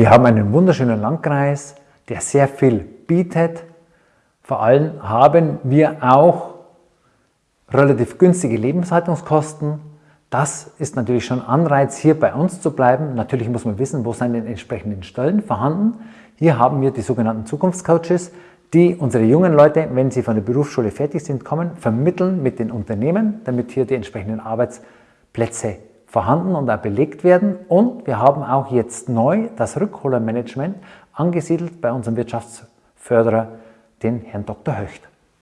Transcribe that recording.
Wir haben einen wunderschönen Landkreis, der sehr viel bietet. Vor allem haben wir auch relativ günstige Lebenshaltungskosten. Das ist natürlich schon Anreiz, hier bei uns zu bleiben. Natürlich muss man wissen, wo sind die entsprechenden Stellen vorhanden. Hier haben wir die sogenannten Zukunftscoaches, die unsere jungen Leute, wenn sie von der Berufsschule fertig sind, kommen, vermitteln mit den Unternehmen, damit hier die entsprechenden Arbeitsplätze vorhanden und auch belegt werden. Und wir haben auch jetzt neu das Rückholermanagement angesiedelt bei unserem Wirtschaftsförderer, den Herrn Dr. Höcht.